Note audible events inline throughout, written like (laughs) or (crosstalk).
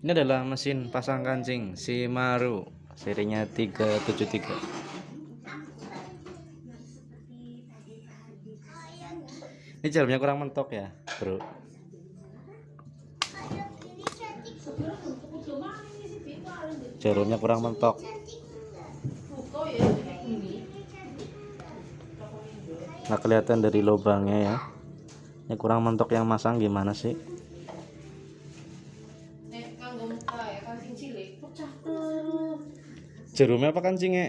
Ini adalah mesin pasang kancing Shimaru serinya 373. Ini jarumnya kurang mentok ya, Bro. Jarumnya kurang mentok. Nah, kelihatan dari lubangnya ya. Ini kurang mentok yang masang gimana sih? Pecah terus. Jarumnya apa kancingnya?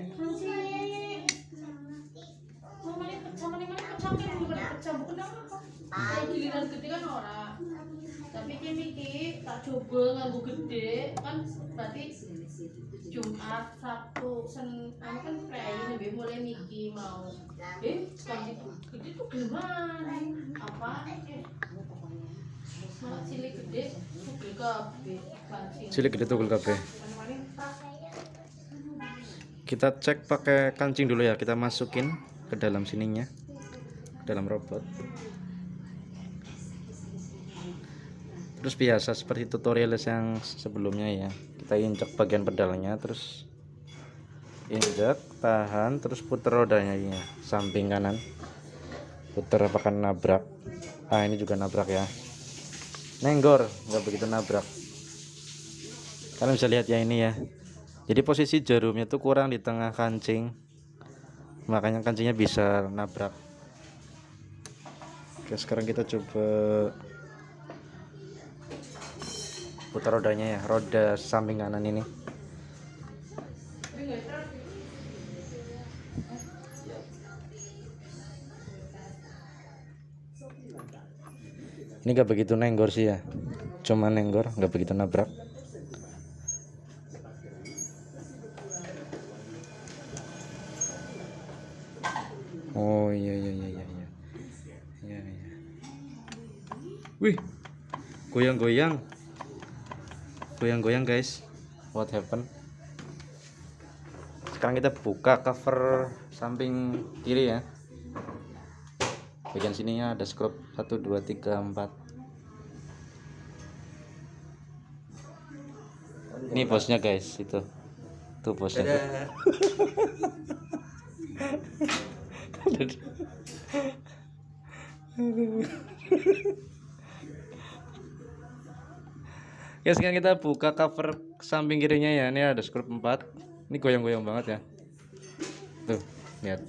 Kan apa. Kalau giliran gede kan ora. Tapi tak coba nganggo gede kan berarti Jumat, Sabtu, Senin anu kan prei lebih mulai miki mau. Eh, kalau itu gede tuh gimana? Apa? Cilik gede tugel kabeh. Kita cek pakai kancing dulu ya. Kita masukin ke dalam sininya. Ke dalam robot. Terus biasa seperti tutorial yang sebelumnya ya. Kita injak bagian pedalnya terus injak, tahan, terus putar rodanya ya, samping kanan. Putar apakah nabrak. Ah, ini juga nabrak ya. Nenggor, nggak begitu nabrak. Kalian bisa lihat ya ini ya. Jadi posisi jarumnya tuh kurang di tengah kancing. Makanya kancingnya bisa nabrak. Oke, sekarang kita coba putar rodanya ya, roda samping kanan ini. Ini gak begitu nenggor sih ya. Cuma nenggor, gak begitu nabrak. Oh iya iya iya iya iya. Iya iya. Wih. Goyang-goyang. Goyang-goyang guys. What happened? Sekarang kita buka cover samping kiri ya. Bagian sininya ada skrup 1 2 3 4. Ini bosnya guys, itu. Tuh bosnya. (laughs) Ya sekarang kita buka cover samping kirinya ya. Ini ada skrup 4. Ini goyang-goyang banget ya. Tuh, lihat.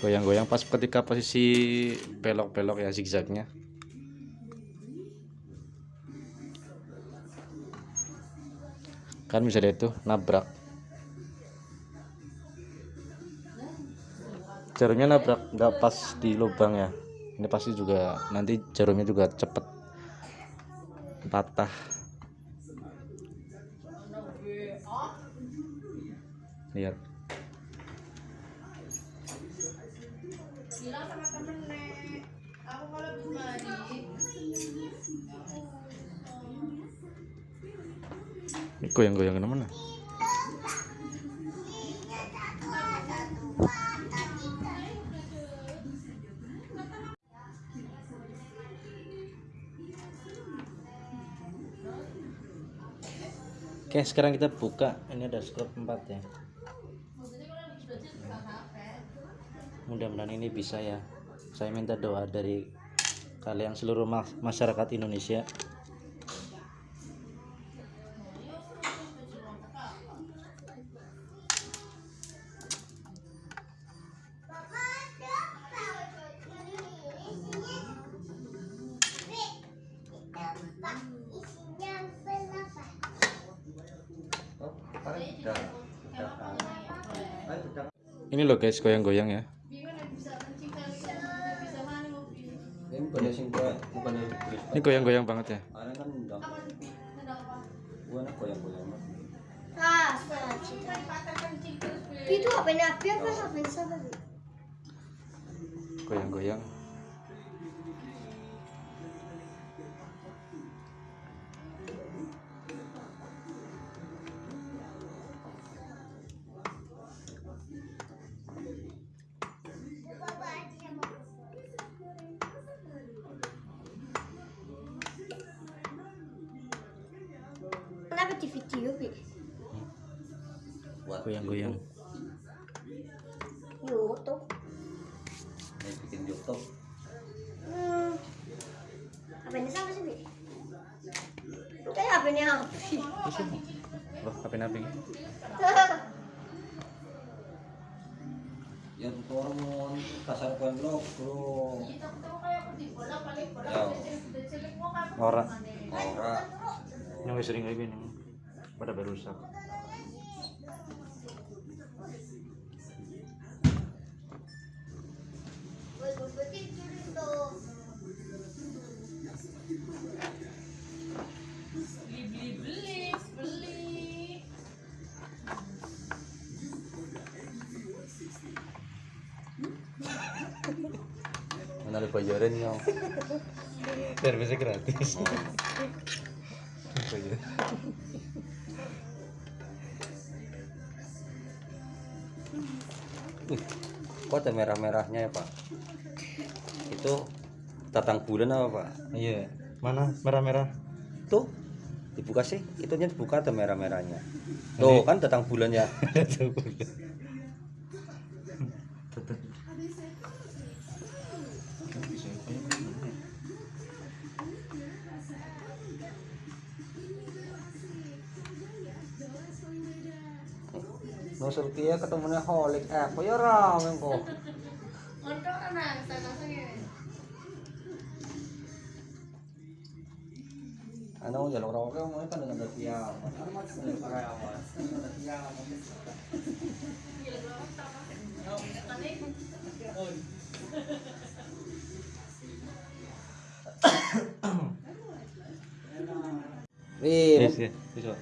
Goyang-goyang pas ketika posisi belok-belok ya zigzagnya. Kan bisa lihat tuh nabrak. Jarumnya nabrak nggak pas di lubang ya. Ini pasti juga nanti jarumnya juga cepet patah. Lihat. Goyang-goyang ke mana? Oke, sekarang kita buka. Ini ada skrup 4 ya. Mudah-mudahan ini bisa ya. Saya minta doa dari kalian seluruh ma- masyarakat Indonesia. Ini loh guys, goyang-goyang ya. bingung nek bisa kencing kali goyang-goyang. YouTube. Yang bikin YouTube. hmm. apa ini sama sih bi? Kayak apa ini api loh apa nabi Ya tuh orang mau kasar koin blok, bro. Ya, ora ora. yang wis sering kayak gini. Pada berusak beli beli beli beli Mana ada bayaran ya? servisnya gratis (laughs) Kok ada merah-merahnya ya, Pak? Itu tatang bulan apa, Pak? iya mana merah-merah Tuh, dibuka sih. Itunya dibuka ada merah-merahnya. Tuh, kan tatang (laughs) bulan ya. Nusul kia ketemunya holik eh, kok ya rame kok. untuk anak sana sini Ano, ya lo rawa kan dengan. Ano ya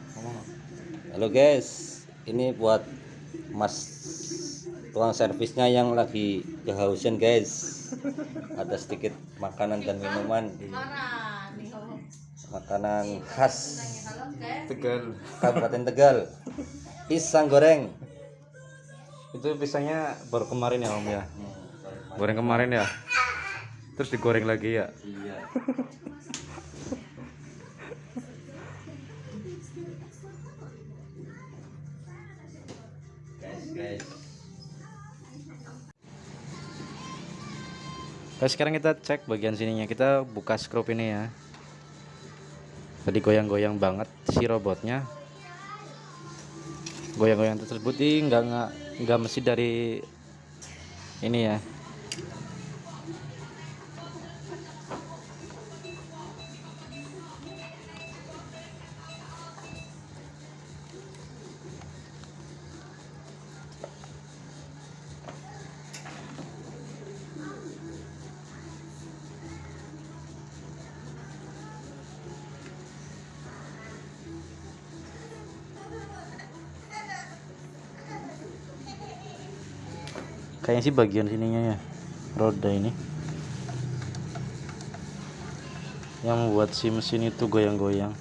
ngomong Halo guys, ini buat Mas tukang servisnya yang lagi kehausan guys. Ada sedikit makanan dan minuman, makanan khas tegal Kabupaten Tegal. Pisang goreng. itu pisangnya baru kemarin ya om ya goreng kemarin ya terus digoreng lagi ya Iya. Guys, sekarang kita cek bagian sininya. Kita buka skrup ini ya. Tadi goyang-goyang banget si robotnya. Goyang-goyang tersebut ini nggak nggak nggak mesti dari ini ya kayaknya sih bagian sininya ya roda ini. Yang membuat si mesin itu goyang-goyang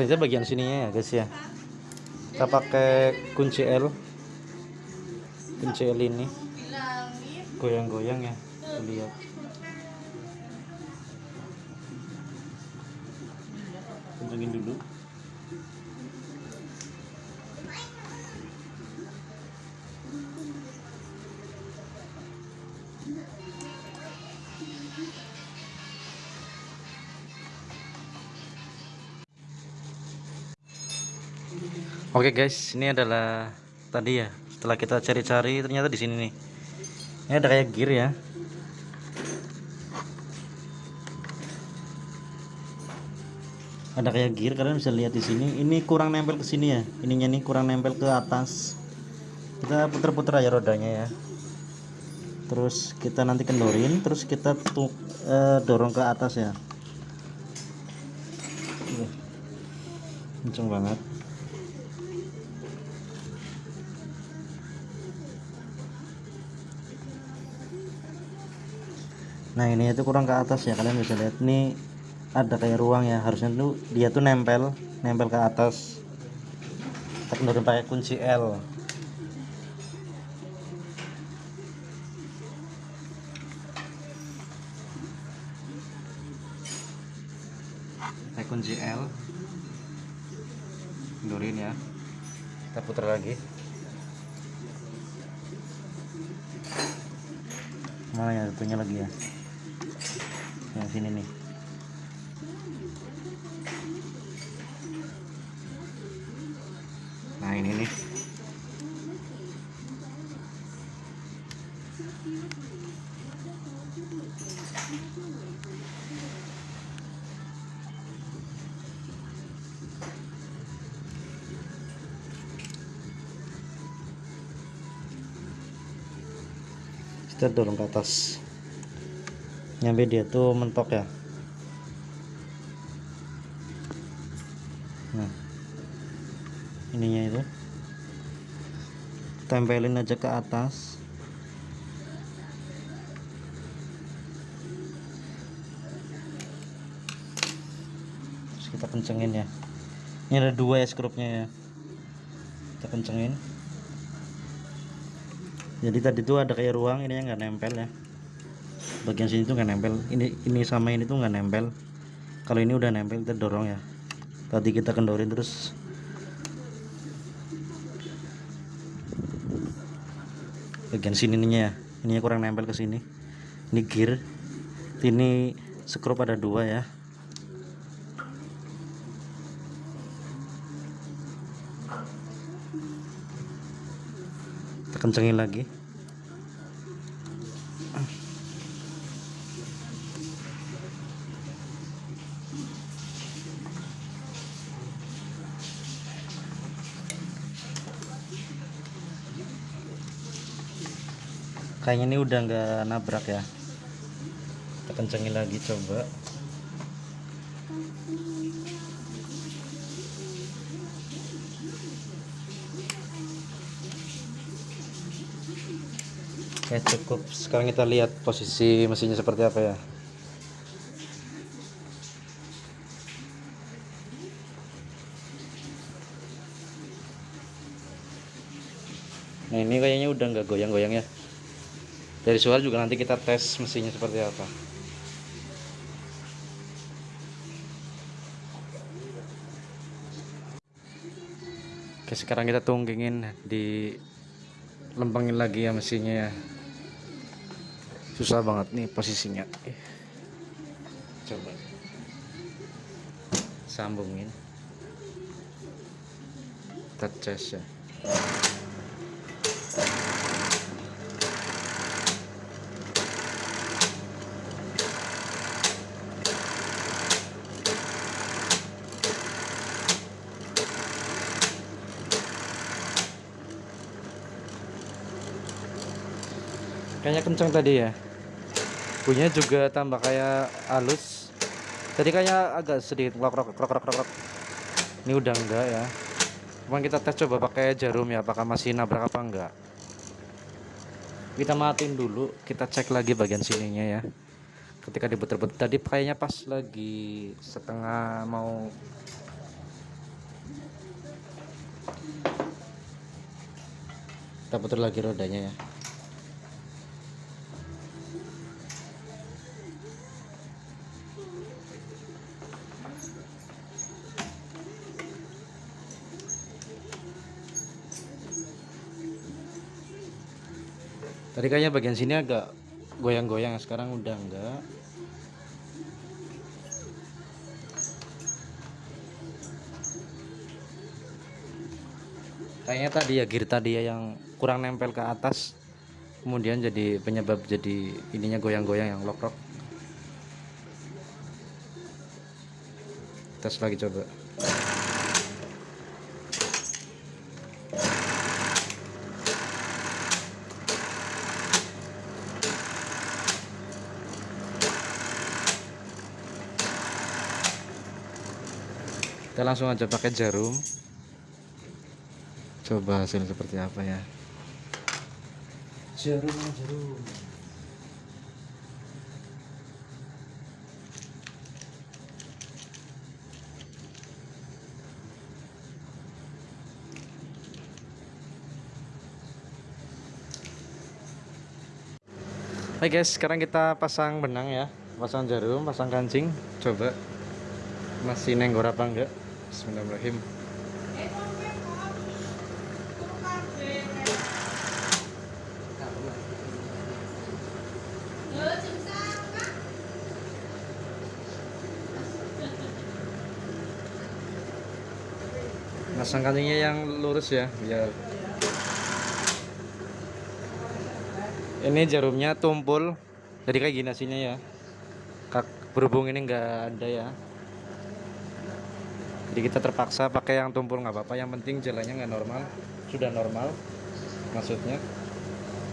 ternyata bagian sininya ya guys ya. Kita pakai kunci L. Kunci L ini. Goyang-goyang ya lihat Oke guys, ini adalah tadi ya setelah kita cari-cari ternyata di sini nih. Ini ada kayak gear ya. Ada kayak gear kalian bisa lihat di sini. Ini kurang nempel ke sini ya. Ininya nih kurang nempel ke atas. Kita puter-puter aja rodanya ya. Terus kita nanti kendorin terus kita tuh eh, dorong ke atas ya. Kenceng banget nah ini itu kurang ke atas ya kalian bisa lihat. Ini ada kayak ruang ya harusnya tuh dia tuh nempel nempel ke atas. Kita kendorin pakai kunci L. Pakai kunci L. Kendorin ya. Kita putar lagi. Mana ya satunya lagi ya sini nih. Nah ini nih. Kita dorong ke atas nyampe dia tuh mentok ya. Nah. Ininya itu. Tempelin aja ke atas. Terus kita kencengin ya. Ini ada dua ya skrupnya ya. Kita kencengin. Jadi tadi tuh ada kayak ruang ini yang nggak nempel ya bagian sini tuh nggak nempel. Ini ini sama ini tuh nggak nempel. Kalau ini udah nempel kita dorong ya. Tadi kita kendorin terus. Bagian sini ininya ya. Ininya kurang nempel ke sini. Ini gear. Ini skrup ada dua ya. Kencengin lagi kayaknya ini udah nggak nabrak ya. Kita kencengin lagi coba. Oke cukup. Sekarang kita lihat posisi mesinnya seperti apa ya. Nah ini kayaknya udah nggak goyang-goyang ya dari suara juga nanti kita tes mesinnya seperti apa. Oke sekarang kita tunggingin di lempengin lagi ya mesinnya ya. Susah banget nih posisinya. Coba. Sambungin. Kita tes ya kayaknya kenceng tadi ya. Bunyinya juga tambah kayak halus. Tadi kayaknya agak sedikit krok krok krok krok krok krok. ini udah enggak ya. Cuman kita tes coba pakai jarum ya apakah masih nabrak apa enggak. Kita matiin dulu kita cek lagi bagian sininya ya. Ketika diputer-puter. Tadi kayaknya pas lagi setengah mau. Kita putar lagi rodanya ya Tadi kayaknya bagian sini agak goyang-goyang, sekarang udah enggak. kayaknya tadi ya gear tadi ya yang kurang nempel ke atas kemudian jadi penyebab jadi ininya goyang-goyang yang lock-lock tes lagi coba kita langsung aja pakai jarum. Coba hasil seperti apa ya? Jarum jarum. Oke guys, sekarang kita pasang benang ya, pasang jarum, pasang kancing, coba masih nenggor apa enggak? Bismillahirrahmanirrahim. Pasang kancingnya yang lurus ya, biar ini jarumnya tumpul, jadi kayak gini hasilnya ya. Kak, berhubung ini enggak ada ya, jadi kita terpaksa pakai yang tumpul nggak apa-apa. Yang penting jalannya nggak normal, sudah normal, maksudnya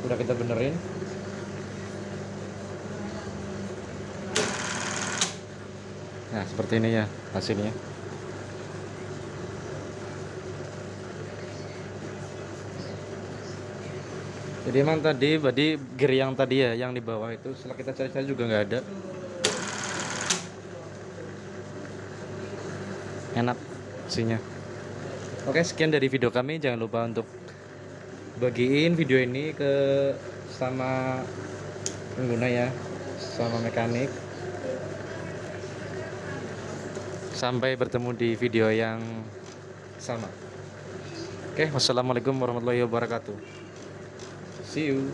udah kita benerin. Nah seperti ini ya hasilnya. Jadi emang tadi tadi gear yang tadi ya yang di bawah itu setelah kita cari-cari juga nggak ada. Enak isinya. Oke sekian dari video kami jangan lupa untuk bagiin video ini ke sama pengguna ya sama mekanik. Sampai bertemu di video yang sama. Oke, wassalamualaikum warahmatullahi wabarakatuh. See you.